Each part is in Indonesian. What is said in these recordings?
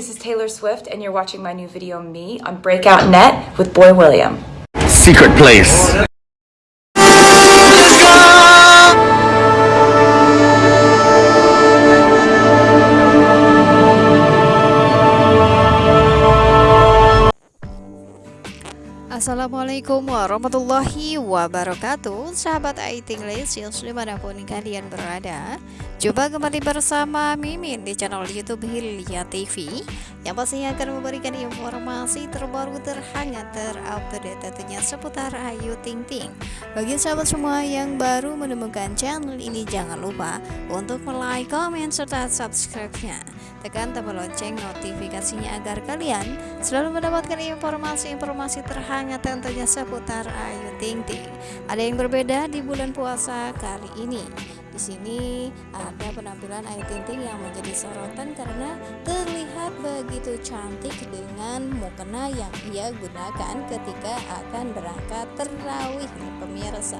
this is Taylor Swift, and you're watching my new video, Me, on Breakout Net with Boy William. Secret place. Assalamualaikum warahmatullahi wabarakatuh. Sahabat IT English di mana pun kalian berada Jumpa kembali bersama Mimin di channel Youtube Hilya TV Yang pastinya akan memberikan informasi terbaru terhangat terupdate tentunya seputar Ayu Ting Ting. Bagi sahabat semua yang baru menemukan channel ini jangan lupa untuk like, comment, serta subscribe-nya Tekan tombol lonceng notifikasinya agar kalian selalu mendapatkan informasi-informasi terhangat tentunya seputar Ayu Ting Ting. Ada yang berbeda di bulan puasa kali ini. Di sini ada penampilan Ayu Ting Ting yang menjadi sorotan karena terlihat begitu cantik dengan mukena yang ia gunakan ketika akan berangkat terawih pemirsa.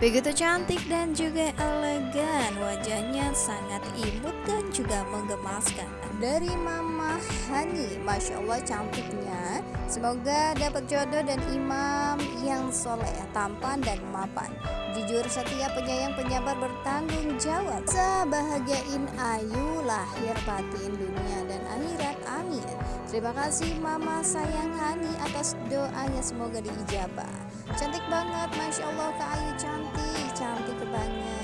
Begitu cantik dan juga elegan, wajahnya sangat imut dan juga menggemaskan. Dari Mama Hani, Masya Allah cantiknya. Semoga dapat jodoh dan imam yang soleh, tampan dan mapan. Jujur setia penyayang penyabar bertanggung jawab. Sebahagiain Ayu lahir batin dunia dan akhirat. Amin. Terima kasih Mama sayang Hani atas doanya semoga diijabah. Cantik banget, Masya Allah Kak Ayu cantik, cantik cantik banget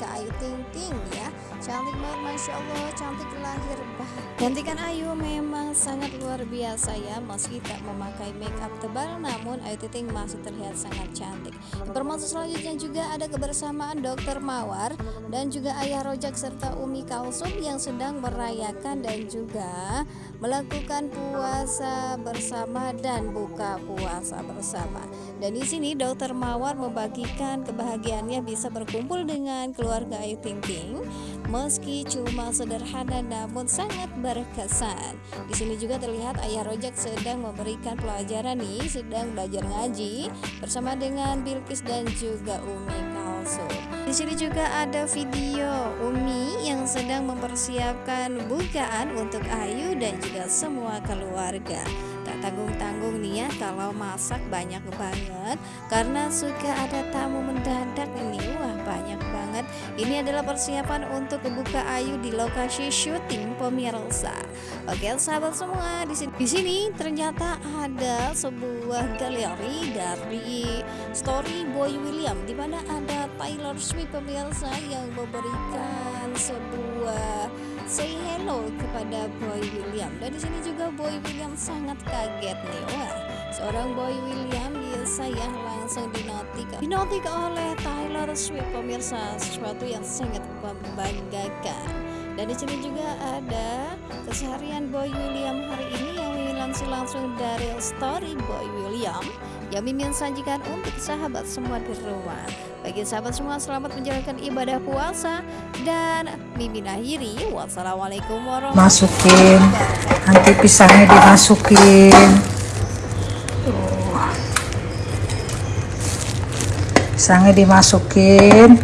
Kak Ayu Ting Ting ya. Cantik banget, Masya Allah, cantik lahir batin. Cantikan Ayu memang sangat luar biasa ya, meski tak memakai make up tebal, namun Ayu Ting Ting masih terlihat sangat cantik. Informasi selanjutnya juga ada kebersamaan Dokter Mawar dan juga Ayah Rojak serta Umi Kalsum yang sedang merayakan dan juga melakukan puasa bersama dan buka puasa bersama. Dan di sini Dokter Mawar membagikan kebahagiaannya bisa berkumpul dengan keluarga Ayu Ting Ting meski cuma sederhana namun sangat berkesan. Di sini juga terlihat Ayah Rojak sedang memberikan pelajaran nih, sedang belajar ngaji bersama dengan Bilkis dan juga Umi Kalsum. Di sini juga ada video Umi yang sedang mempersiapkan bukaan untuk Ayu dan juga semua keluarga. Tanggung-tanggung nih ya kalau masak banyak banget karena suka ada tamu mendadak ini. Wah, banyak banget. Ini adalah persiapan untuk membuka Ayu di lokasi syuting pemirsa. Oke, sahabat semua, di sini di sini ternyata ada sebuah galeri dari story Boy William di mana ada Taylor Swift pemirsa yang memberikan sebuah say hello kepada Boy William. Dan di sini juga Boy William sangat kaget nih. Wah seorang Boy William ya langsung dinotik dinotik oleh Taylor Swift pemirsa. Sesuatu yang sangat membanggakan. Dan di sini juga ada keseharian Boy William hari ini yang langsung langsung dari story Boy William yang Mimin sajikan untuk sahabat semua di rumah. Bagi sahabat semua selamat menjalankan ibadah puasa dan Mimin akhiri. Wassalamualaikum warahmatullahi. Masukin, nanti pisangnya dimasukin. Pisangnya dimasukin.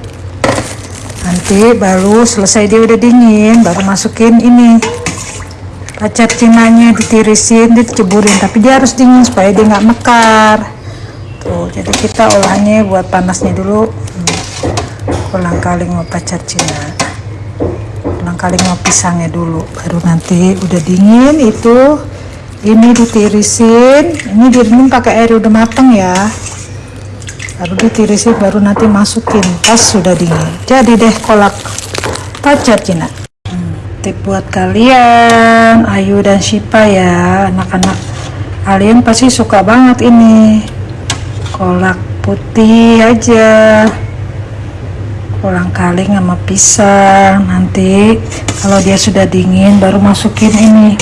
Nanti baru selesai dia udah dingin, baru masukin ini pacar cinanya ditirisin diceburin tapi dia harus dingin supaya dia nggak mekar. Tuh jadi kita olahnya buat panasnya dulu. Hmm. ulang kali mau pacar cina. Ulang kali mau pisangnya dulu baru nanti udah dingin itu ini ditirisin. Ini dingin pakai air udah mateng ya. Baru ditirisin baru nanti masukin pas sudah dingin. Jadi deh kolak pacar cina tip buat kalian. Ayu dan Shipa ya anak-anak kalian pasti suka banget ini. Kolak putih aja. Kolang kaling sama pisang. Nanti kalau dia sudah dingin baru masukin ini.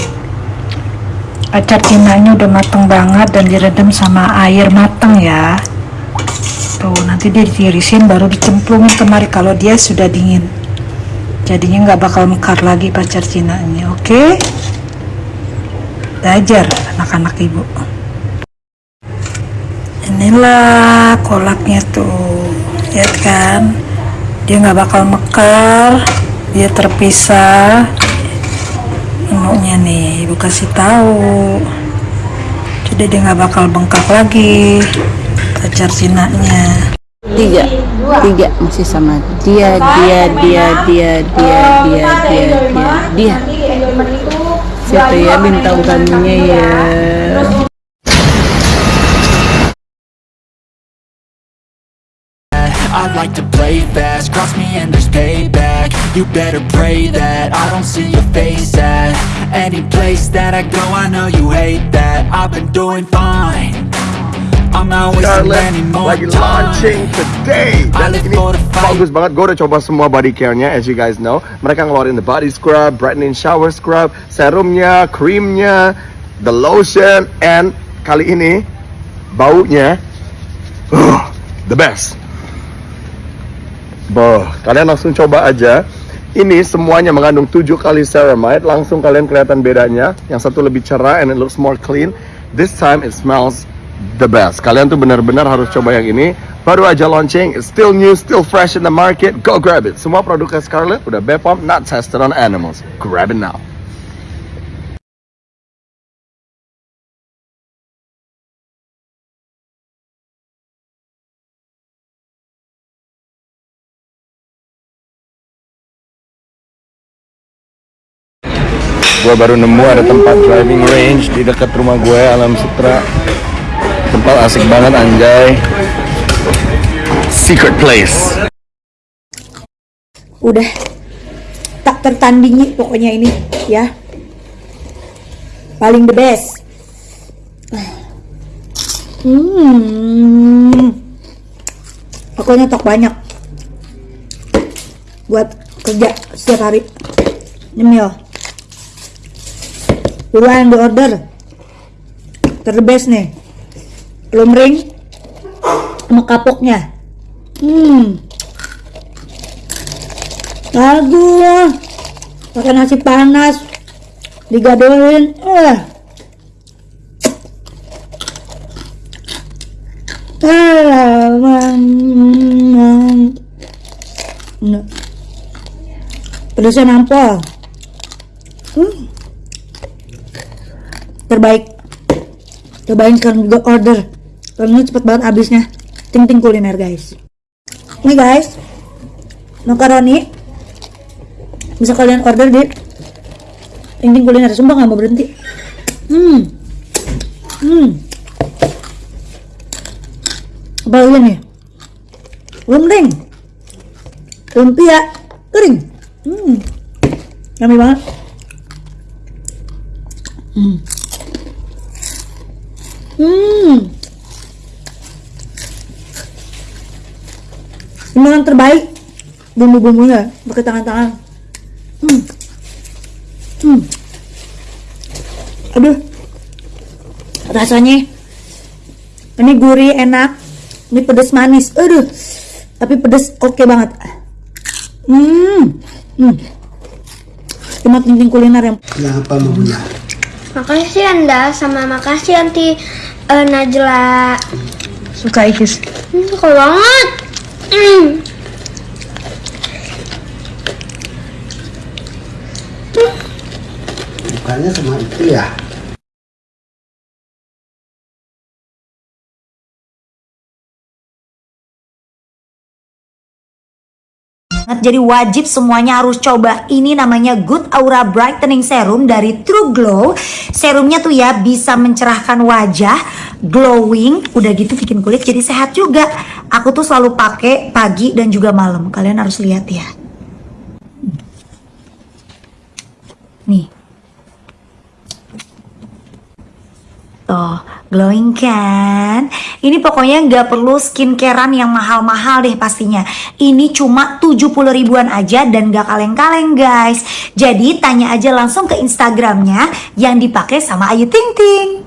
Acar cinanya udah mateng banget dan direndam sama air mateng ya. Tuh nanti dia ditirisin baru dicemplungin kemari kalau dia sudah dingin jadinya nggak bakal mekar lagi pacar Cina ini oke? Okay? belajar anak-anak ibu. Inilah kolaknya tuh lihat kan? Dia nggak bakal mekar dia terpisah. Taunya nih ibu kasih tahu. Jadi dia nggak bakal bengkak lagi pacar Cina-nya tiga. Tiga. Masih sama. Dia dia dia dia dia dia dia dia. Dia. Siapa ya? Bintang tamunya ya. I like to play fast, cross me and there's payback. You better pray that I don't see your face at Any place that I go, I know you hate that. I've been doing fine I'm not more lagi launching today dan ini bagus banget gue udah coba semua body care-nya as you guys know mereka ngeluarin the body scrub brightening shower scrub serumnya creamnya the lotion and kali ini baunya uh, the best Boh, kalian langsung coba aja. Ini semuanya mengandung 7 kali ceramide. Langsung kalian kelihatan bedanya. Yang satu lebih cerah and it looks more clean. This time it smells the best. Kalian tuh benar-benar harus coba yang ini. Baru aja launching, still new, still fresh in the market. Go grab it. Semua produknya Scarlett udah BPOM, not tested on animals. Grab it now. Gue baru nemu ada tempat driving range di dekat rumah gue, Alam Sutra. Tempat asik banget anjay. Secret place. udah. Tak tertandingi pokoknya ini ya. Paling the best. Hmm. Aku nyetok banyak. Buat kerja setiap hari. Nyemil. Buruan di order. Ter best nih lumring sama kapoknya hmm Aduh, pakai nasi panas, digadohin, eh. Nah. Pedasnya nampol. Hmm. Terbaik. Cobain sekarang juga order. Karena cepet banget habisnya. Ting ting kuliner guys. Ini guys, makaroni. Bisa kalian order di Ting kuliner. Sumpah nggak mau berhenti. Hmm. Hmm. Apa lagi nih? Lumring lumpia. Kering. Hmm. Yummy banget. Hmm. Hmm ini yang terbaik. Bumbu-bumbunya pakai tangan-tangan. Hmm. hmm. aduh. Rasanya ini gurih enak. Ini pedas manis. Aduh. Tapi pedas oke banget. Hmm. Hmm. Cuma penting kuliner yang Kenapa maunya? Makasih Anda. Sama makasih Anti eh, Najla. suka ikis. Hmm, suka banget. Bukannya sama itu ya? Jadi wajib semuanya harus coba. Ini namanya Good Aura Brightening Serum dari True Glow. Serumnya tuh ya bisa mencerahkan wajah Glowing Udah gitu bikin kulit jadi sehat juga Aku tuh selalu pakai pagi dan juga malam Kalian harus lihat ya Nih Tuh, glowing kan? Ini pokoknya nggak perlu skincarean yang mahal-mahal deh pastinya. Ini cuma 70 ribuan aja dan nggak kaleng-kaleng guys. Jadi tanya aja langsung ke Instagramnya yang dipakai sama Ayu Ting Ting.